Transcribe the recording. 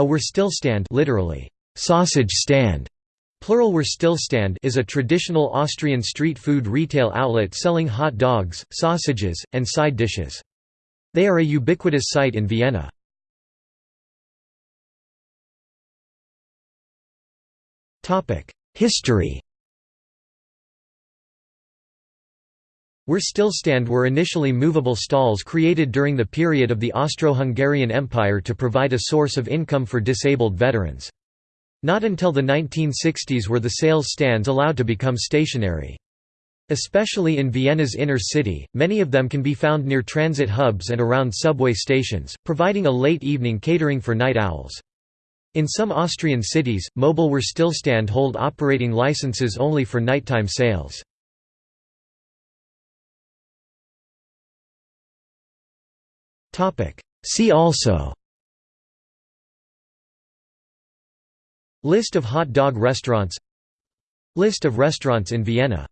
A Würstelstand literally, sausage stand, plural Würstelstand is a traditional Austrian street food retail outlet selling hot dogs, sausages, and side dishes. They are a ubiquitous sight in Vienna. History Würstelstand were initially movable stalls created during the period of the Austro-Hungarian Empire to provide a source of income for disabled veterans. Not until the 1960s were the sales stands allowed to become stationary. Especially in Vienna's inner city, many of them can be found near transit hubs and around subway stations, providing a late evening catering for night owls. In some Austrian cities, mobile Würstelstand hold operating licenses only for nighttime sales. See also. List of hot dog restaurants. List of restaurants in Vienna